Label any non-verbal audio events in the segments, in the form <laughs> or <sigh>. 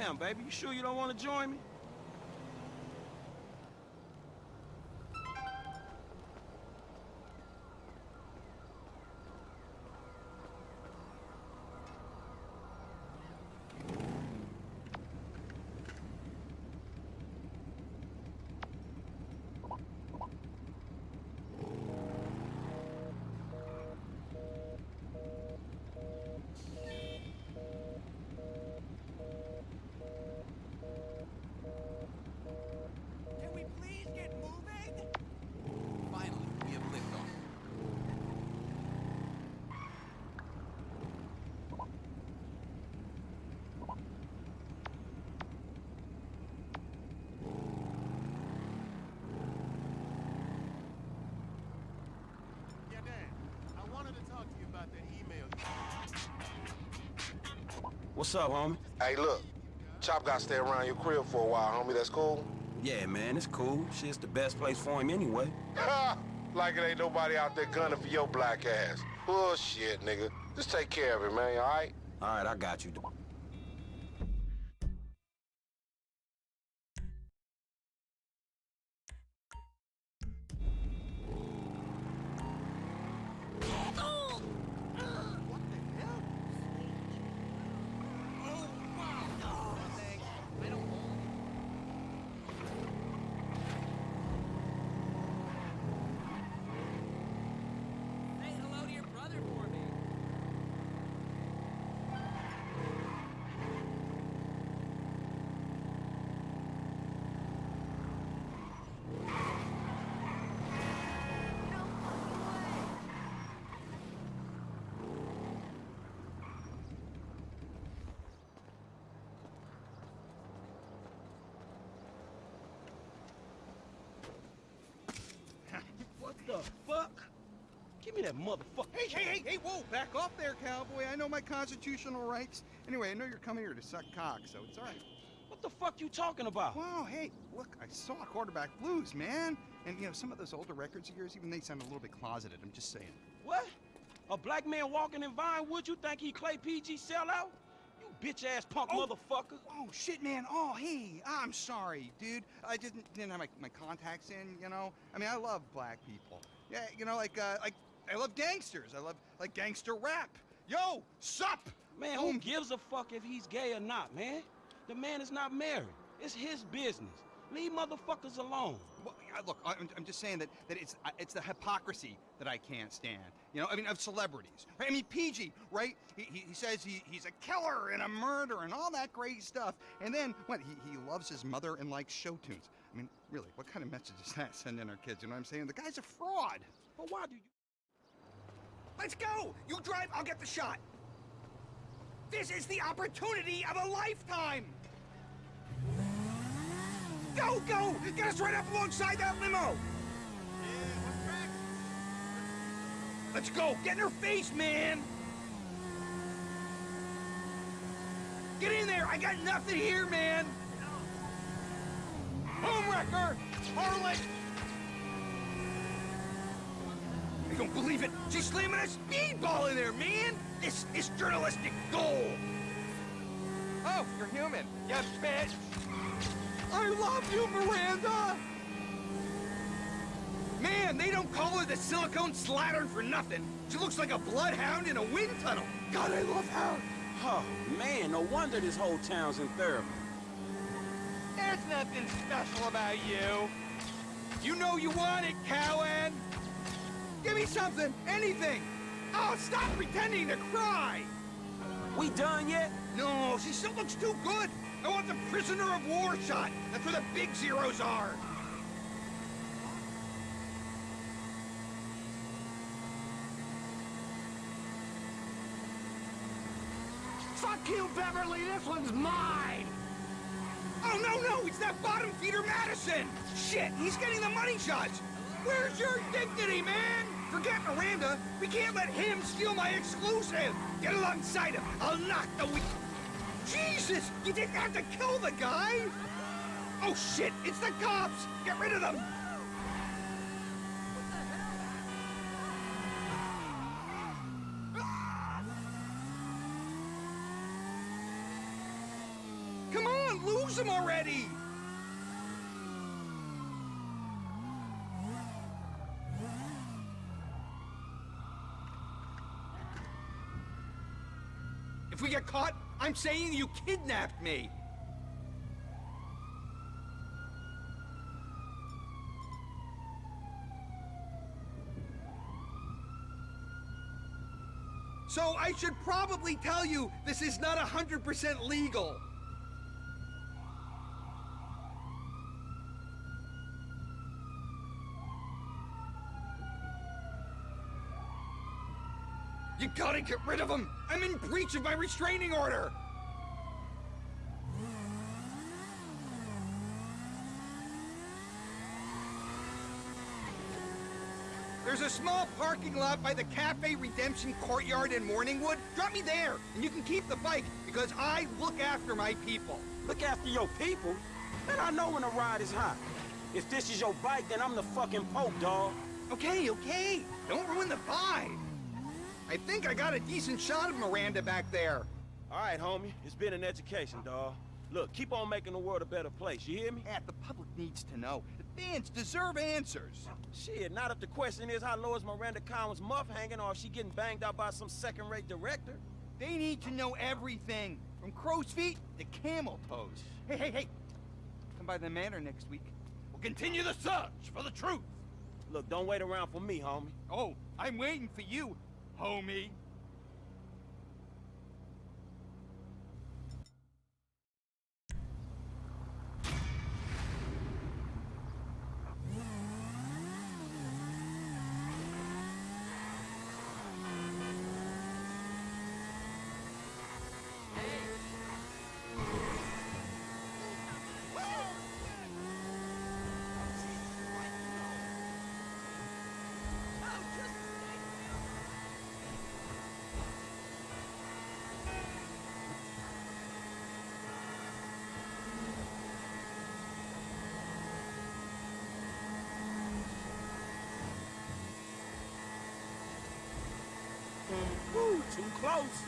Damn, baby, you sure you don't want to join me? What's up, homie? Hey, look. Chop got to stay around your crib for a while, homie. That's cool? Yeah, man, it's cool. Shit's the best place for him anyway. <laughs> Like it ain't nobody out there gunning for your black ass. Bullshit, nigga. Just take care of it, man, all right? All right, I got you. What the hell? Oh, wow. Thanks. I don't Say hello to your brother for me. What the fuck? Give me that motherfucker. Hey, hey, hey, hey, whoa, back off there, cowboy. I know my constitutional rights. Anyway, I know you're coming here to suck cock, so it's all right. What the fuck you talking about? Wow, hey, look, I saw Quarterback Blues, man. And, you know, some of those older records of yours, even they sound a little bit closeted. I'm just saying. What? A black man walking in Vinewood, you think he Clay PG sellout? You bitch-ass punk Oh. motherfucker. Oh, shit, man. Oh, hey, I'm sorry, dude. I didn't, didn't have my, my contacts in, you know? I mean, I love black people. Yeah, you know, like, uh, like, I love gangsters. I love, like, gangster rap. Yo, sup? Man, who gives a fuck if he's gay or not, man? The man is not married. It's his business. Leave motherfuckers alone. Well, look, I'm, I'm just saying that, that it's uh, it's the hypocrisy that I can't stand. You know, I mean, of celebrities. I mean, PG, right? He, he, he says he, he's a killer and a murderer and all that great stuff. And then, what, he, he loves his mother and likes show tunes. I mean, really, what kind of message is that <laughs> sending our kids? You know what I'm saying? The guy's a fraud. But why do you... Let's go! You drive, I'll get the shot. This is the opportunity of a lifetime! Go, go! Get us right up alongside that limo! Let's go! Get in her face, man! Get in there! I got nothing here, man! Homewrecker! Harlot! I don't believe it! She's slamming a speedball in there, man! This is journalistic gold! Oh, you're human. You bitch! I love you, Miranda! Man, they don't call her the silicone slattern for nothing. She looks like a bloodhound in a wind tunnel. God, I love her! Oh, man, no wonder this whole town's in therapy. There's nothing special about you. You know you want it, Cowan. Give me something, anything. Oh, stop pretending to cry. We done yet? No, she still looks too good. I want the prisoner of war shot. That's where the big zeros are. Fuck you, Beverly. This one's mine. Oh, no, no, it's that bottom feeder Madison. Shit, he's getting the money shots. Where's your dignity, man? Forget Miranda. We can't let him steal my exclusive. Get alongside him. I'll knock the we... Jesus, you didn't have to kill the guy. Oh, shit, it's the cops. Get rid of them. Come Don't lose him already! If we get caught, I'm saying you kidnapped me! So I should probably tell you this is not 100% legal. You gotta get rid of him! I'm in breach of my restraining order! There's a small parking lot by the Cafe Redemption Courtyard in Morningwood. Drop me there, and you can keep the bike, because I look after my people. Look after your people. Man, I know when a ride is hot. If this is your bike, then I'm the fucking Pope, dog. Okay, okay. Don't ruin the vibe. I think I got a decent shot of Miranda back there. All right, homie. It's been an education, dog. Look, keep on making the world a better place, you hear me? Matt, the public needs to know. Fans deserve answers. Shit, not if the question is how low is Miranda Cowan's muff hanging or if she getting banged out by some second-rate director. They need to know everything, from crow's feet to camel toes. Hey, hey, hey. Come by the manor next week. We'll continue the search for the truth. Look, don't wait around for me, homie. Oh, I'm waiting for you, homie. Woo, too close.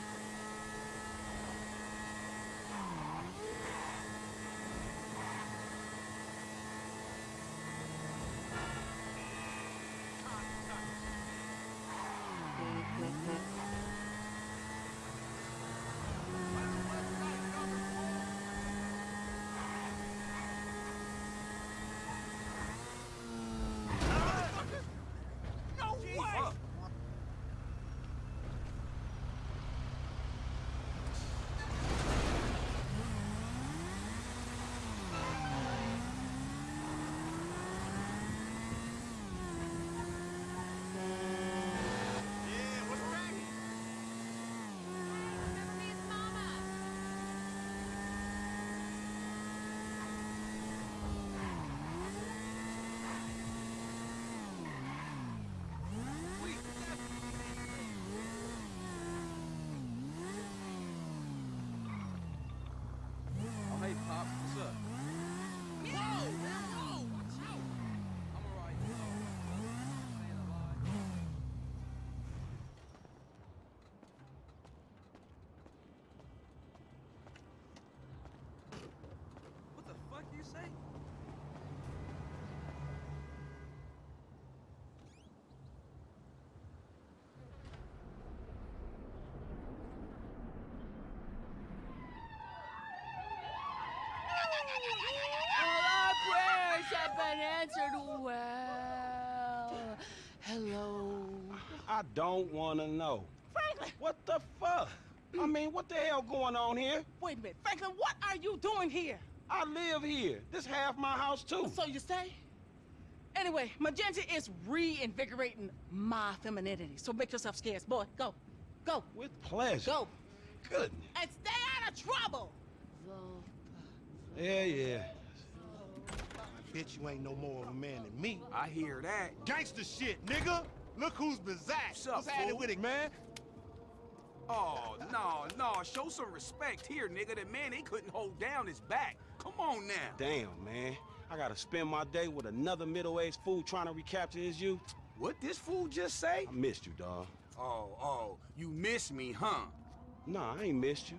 No way! Yeah, what's cracking? Oh, hey, Pop, what's up? Whoa, whoa, watch out! I'm alright. Saying a lot. What the fuck you say? All our prayers have been answered well. Hello. I don't want to know. Franklin! What the fuck? I mean, what the hell going on here? Wait a minute. Franklin, what are you doing here? I live here. This half my house, too. So you say? Anyway, Magenta is reinvigorating my femininity. So make yourself scarce. Boy, go. Go. With pleasure. Go. Goodness. And stay out of trouble. Yeah, yeah. Bitch, you ain't no more of a man than me. I hear that. Gangster shit, nigga. Look who's bizarre. What's up, What's happening fool? with it, man? Oh, no, no, show some respect here, nigga. That man, they couldn't hold down his back. Come on now. Damn, man. I gotta spend my day with another middle-aged fool trying to recapture his youth. What this fool just say? I missed you, dawg. Oh, oh, you miss me, huh? Nah, I ain't missed you.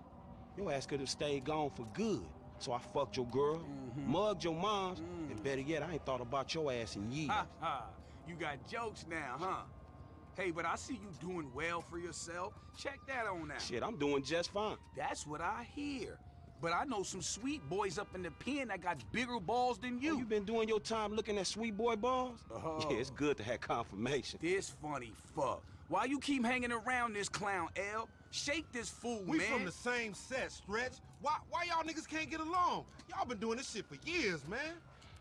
Your ass could have stayed gone for good. So I fucked your girl, mm-hmm. mugged your moms, and mm. better yet, I ain't thought about your ass in years. Ha ha. You got jokes now, huh? Hey, but I see you doing well for yourself. Check that on out. Shit, I'm doing just fine. That's what I hear. But I know some sweet boys up in the pen that got bigger balls than You, you. you been doing your time looking at sweet boy balls? Uh-huh. Yeah, it's good to have confirmation. This funny fuck. Why you keep hanging around this clown, L? Shake this fool, We man. We from the same set, Stretch. Why why y'all niggas can't get along? Y'all been doing this shit for years, man.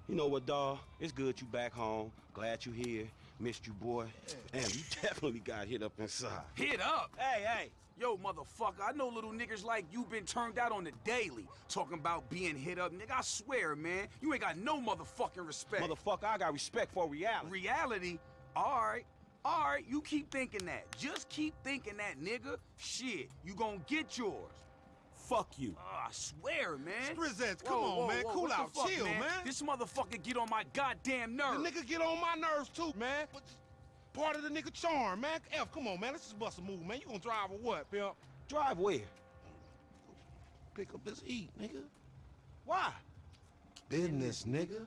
You know what, dawg? It's good you back home. Glad you here. Missed you, boy. Damn, you <laughs> definitely got hit up inside. Hit up. Hey, hey. Yo, motherfucker, I know little niggas like you been turned out on the daily. Talking about being hit up, nigga. I swear, man, you ain't got no motherfucking respect. Motherfucker, I got respect for reality. Reality? Alright. Alright, you keep thinking that. Just keep thinking that, nigga. Shit, you gonna get yours. Fuck you. Oh, I swear, man. Strizzettes, come Whoa, on, whoa, man. whoa, Cool out. fuck, Chill, man. This motherfucker get on my goddamn nerves. The nigga get on my nerves too, man. But part of the nigga charm, man. F, come on, man. Let's just bust a move, man. You gonna drive or what, pimp? Drive where? Pick up this heat, nigga. Why? Business, nigga.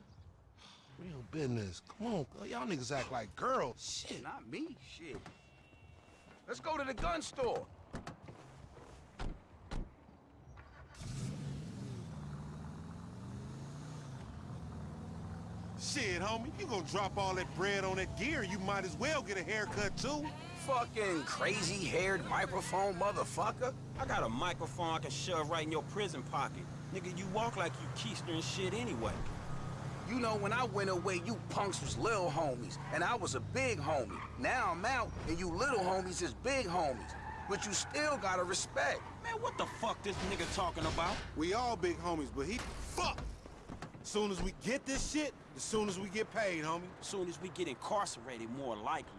Real business. Come on, girl. y'all niggas act like girls. Shit, not me. Shit. Let's go to the gun store. Shit, homie, you gonna drop all that bread on that gear, you might as well get a haircut too. Fucking crazy-haired microphone motherfucker. I got a microphone I can shove right in your prison pocket. Nigga, you walk like you keister and shit anyway. You know, when I went away, you punks was little homies, and I was a big homie. Now I'm out, and you little homies is big homies. But you still gotta respect. Man, what the fuck this nigga talking about? We all big homies, but he fuck. As soon as we get this shit, as soon as we get paid, homie. As soon as we get incarcerated, more likely.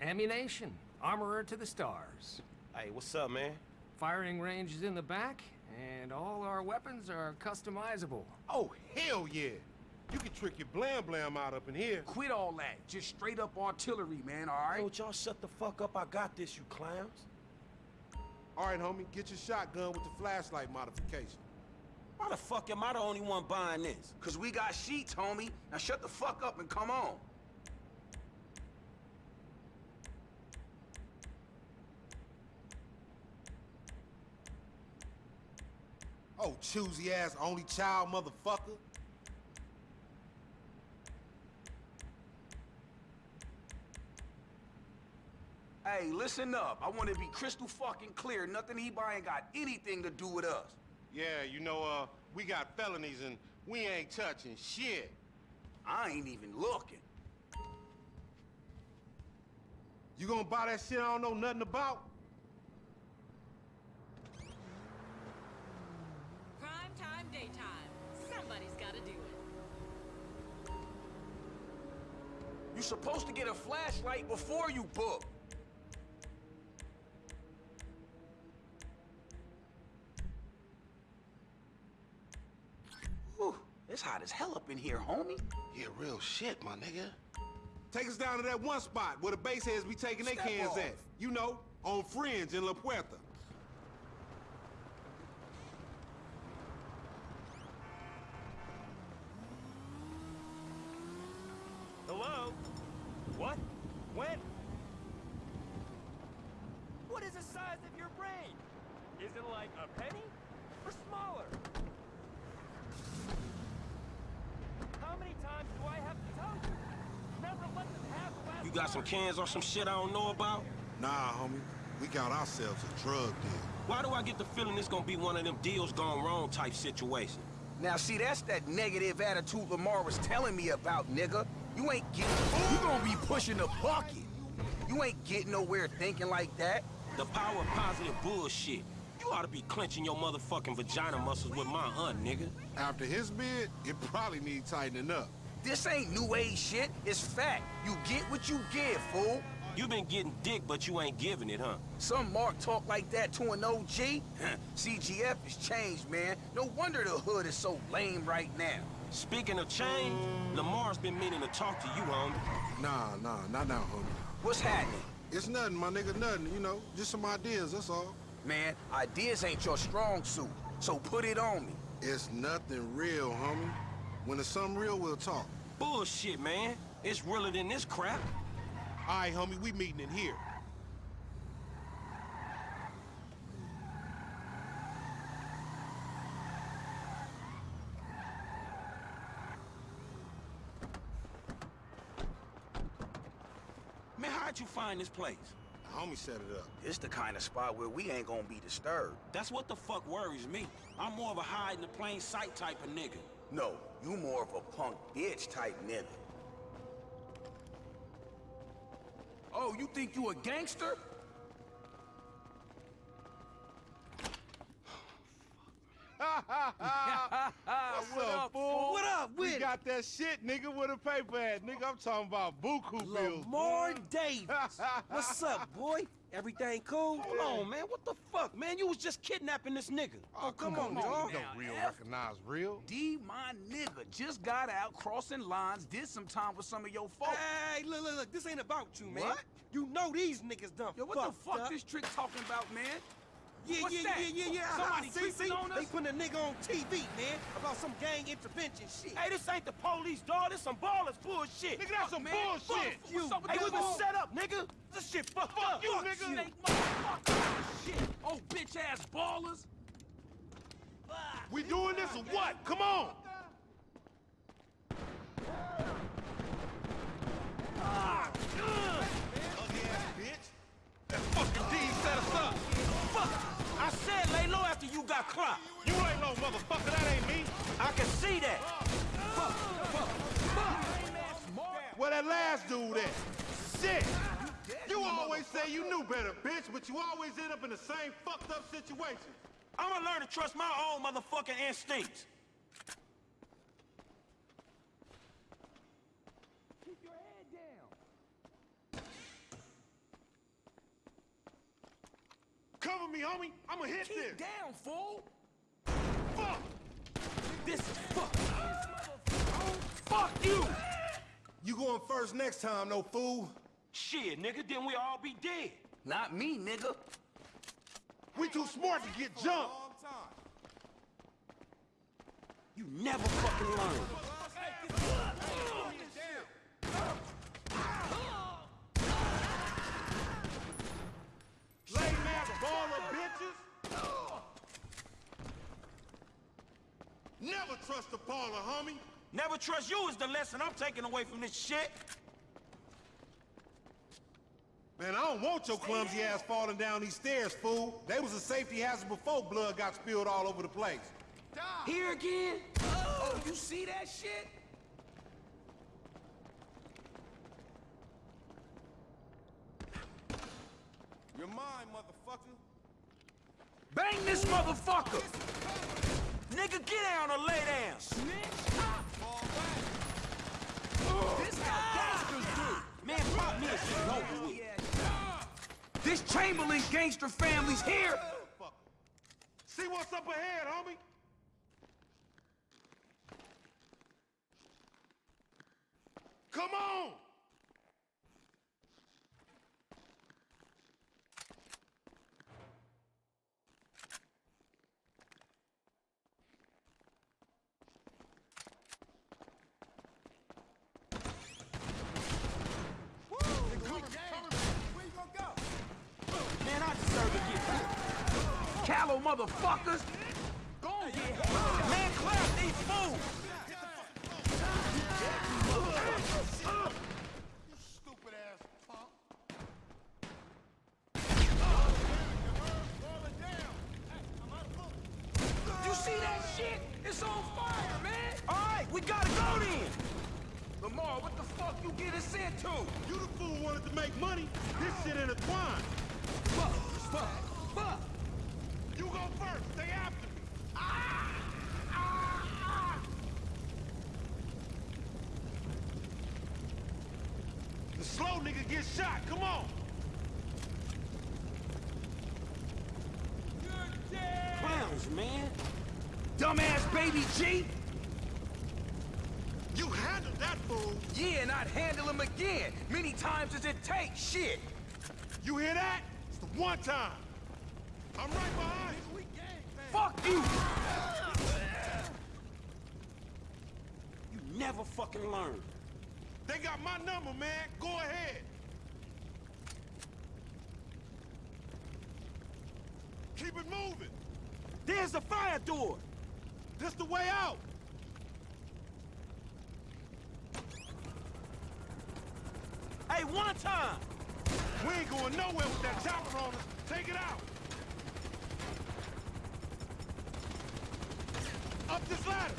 Ammunition. Armorer to the stars. Hey, what's up, man? Firing range is in the back, and all our weapons are customizable. Oh, hell yeah. You can trick your blam blam out up in here. Quit all that. Just straight up artillery, man, all right? Hey, right? would y'all shut the fuck up? I got this, you clowns. All right, homie, get your shotgun with the flashlight modification. Why the fuck am I the only one buying this? Cause we got sheets, homie. Now shut the fuck up and come on. Oh, choosy ass only child motherfucker. Hey, listen up. I want to be crystal fucking clear. Nothing he buying got anything to do with us. Yeah, you know, uh, we got felonies and we ain't touching shit. I ain't even looking. You gonna buy that shit I don't know nothing about? Prime time, daytime. Somebody's gotta do it. You supposed to get a flashlight before you book. It's hot as hell up in here, homie. Yeah, real shit, my nigga. Take us down to that one spot where the base heads be taking their cans off. at. You know, on Fringe in La Puerta. Hello? What? When? What is the size of your brain? Is it like a penny? Or smaller? How many times do I have to tell you? Never let them have the last You got some cans or some shit I don't know about? Nah, homie. We got ourselves a drug deal. Why do I get the feeling this gonna be one of them deals gone wrong type situation? Now, see, that's that negative attitude Lamar was telling me about, nigga. You ain't getting... You gonna be pushing the bucket. You ain't getting nowhere thinking like that. The power of positive bullshit. You ought to be clenching your motherfucking vagina muscles with my aunt, nigga. After his bid, it probably need tightening up. This ain't new age shit. It's fact. You get what you give, fool. You been getting dick, but you ain't giving it, huh? Some Mark talk like that to an OG? CGF has changed, man. No wonder the hood is so lame right now. Speaking of change, Lamar's been meaning to talk to you, homie. Nah, nah, not now, homie. What's happening? It's nothing, my nigga, nothing, you know. Just some ideas, that's all. Man, ideas ain't your strong suit, so put it on me. It's nothing real, homie. When it's something real, we'll talk. Bullshit, man. It's realer than this crap. All right, homie, we meeting in here. Man, how'd you find this place? The homie set it up. It's the kind of spot where we ain't gonna be disturbed. That's what the fuck worries me. I'm more of a hide in the plain sight type of nigga. No, you more of a punk bitch type nigga. Oh, you think you a gangster? <laughs> What's What up, up, fool? What up We it? got that shit, nigga, with a paper at. Nigga, I'm talking about buku bills. Lamar boy. Davis. <laughs> What's up, boy? Everything cool? Come on, man. What the fuck, man? You was just kidnapping this nigga. Oh, oh come, on, dog. now, Don't real F. recognize real. D, my nigga, just got out crossing lines, did some time with some of your folks. Hey, look, look, look. This ain't about you, man. What? You know these niggas done Yo, what the fucked fuck up. this trick talking about, man? Yeah, What's yeah, that? yeah, yeah, yeah. Uh-huh. Somebody see, see? on us? They putting a nigga on TV, man, about some gang intervention shit. Hey, this ain't the police, dog. This some Ballas bullshit. Nigga, that's some man. bullshit. Fuck you. Hey, we been set up, nigga. This shit fucked up. you, Fuck nigga. Snake motherfucker. Shit. Oh, bitch ass Ballas. We doing this or what? Come on. Ah, Ugly ass bitch. That fucking D set us up. Fuck. I said lay low after you got clocked. You ain't no motherfucker. That ain't me. I can see that. Where that last dude at? Shit! You always say you knew better, bitch, but you always end up in the same fucked up situation. I'ma learn to trust my own motherfucking instincts. Keep your head down. Cover me, homie. I'ma hit this. Keep down, fool. Fuck! This is fuck. Fuck you. You going first next time, no fool. Shit, nigga, then we all be dead. Not me, nigga. We too smart to get jumped. You never fucking learn. Lame ass baller bitches. Never trust a homie. Never trust you is the lesson I'm taking away from this shit. Man, I don't want your clumsy ass falling down these stairs, fool. They was a safety hazard before blood got spilled all over the place. Here again? Oh, you see that shit? You're mine, motherfucker. Bang this motherfucker. Nigga, get down or lay down. This how gangsters do. Man, pop me over with. This Chamberlain gangster family's here. See what's up ahead, homie. Come on! Man, I deserve to get hit. Callow motherfuckers. Go on. Man, clap these fools. Stupid ass punk. You see that shit? It's on fire, man. All right, we gotta go then. Lamar, what the fuck you get us into? You the fool wanted to make money. This shit intertwined. Fuck, fuck, fuck. You go first. Stay after me. The slow nigga gets shot. Come on. Clowns, man. Dumbass baby G. You handled that fool. Yeah, and I'd handle him again, many times as it takes, shit! You hear that? It's the one time. I'm right behind you. Fuck you! You never fucking learn. They got my number, man. Go ahead. Keep it moving. There's the fire door. This the way out. Hey, one time. We ain't going nowhere with that chopper on us. Take it out. Up this ladder.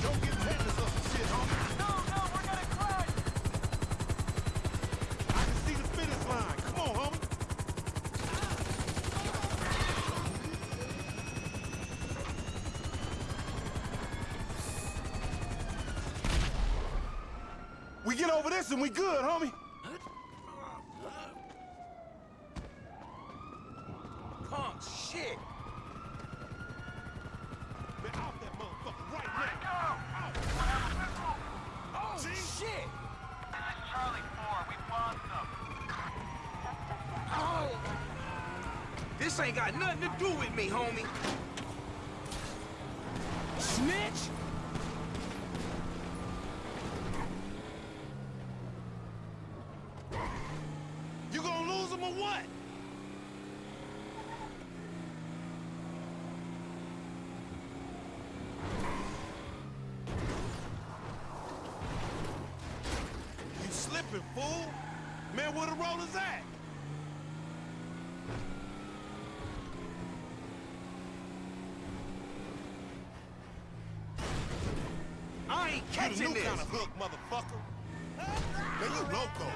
Don't get tetanus or some shit, homie. No, no, we're gonna crash! I can see the finish line. Come on, homie. We this and we good, homie. Punk shit! Man, out that motherfucker right now. Oh, shit! Charlie 4, we lost them. Oh! This ain't got nothing to do with me, homie. Snitch? You gonna lose him or what? You slipping, fool. Man, where the rollers at? I ain't You catching new this. kind of hook, motherfucker. Man, you loco.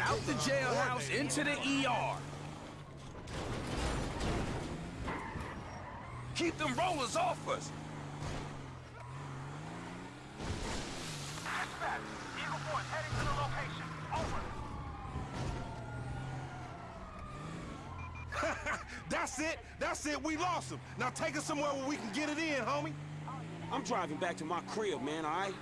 Out the jailhouse, into the ER. Keep them rollers off us. Dispatch, Eagle Force heading to the location. Over. <laughs> That's it. That's it. We lost him. Now take us somewhere where we can get it in, homie. I'm driving back to my crib, man, all right?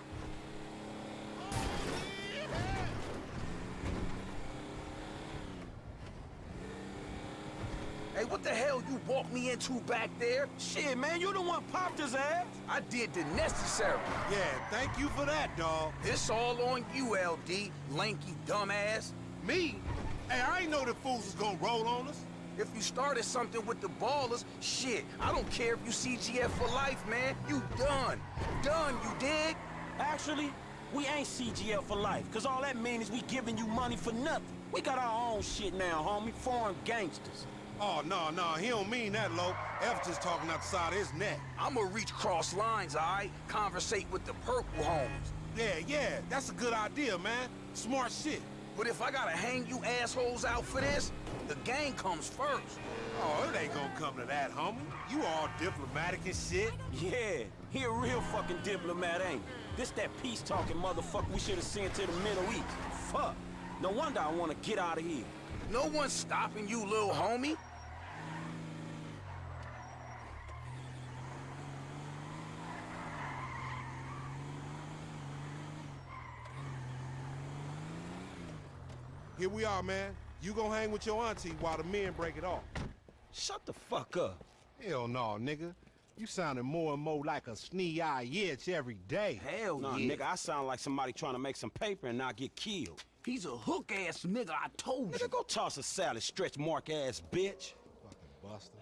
Hey, what the hell you walked me into back there? Shit, man, you the one popped his ass. I did the necessary. Yeah, thank you for that, dawg. This all on you, LD, lanky dumbass. Me? Hey, I ain't know the fools was gonna roll on us. If you started something with the Ballas, shit, I don't care if you CGF for life, man. You done. Done, you dig? Actually, we ain't CGF for life, cause all that means is we giving you money for nothing. We got our own shit now, homie. Foreign gangsters. Oh, no, no, he don't mean that, Lo. F just talking out the side of his neck. I'ma reach cross lines, alright? Conversate with the purple homes. Yeah, yeah, that's a good idea, man. Smart shit. But if I gotta hang you assholes out for this, the gang comes first. Oh, it ain't gonna come to that, homie. You all diplomatic and shit. Yeah, he a real fucking diplomat, ain't he? This that peace-talking motherfucker we should have sent to the Middle East. Fuck. No wonder I want to get out of here. No one's stopping you, little homie. Here we are, man. You gonna hang with your auntie while the men break it off. Shut the fuck up. Hell no, nigga. You sounding more and more like a snee-eye itch every day. Hell Nah, yeah. nigga, I sound like somebody trying to make some paper and not get killed. He's a hook-ass nigga, I told you. Nigga, go toss a salad, stretch mark ass bitch. Fucking buster.